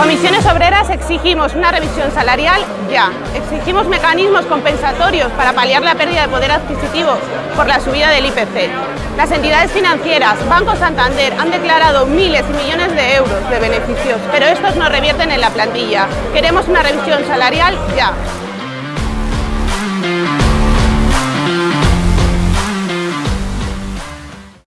Comisiones Obreras exigimos una revisión salarial ya. Exigimos mecanismos compensatorios para paliar la pérdida de poder adquisitivo por la subida del IPC. Las entidades financieras, Banco Santander, han declarado miles y millones de euros de beneficios, pero estos no revierten en la plantilla. Queremos una revisión salarial ya.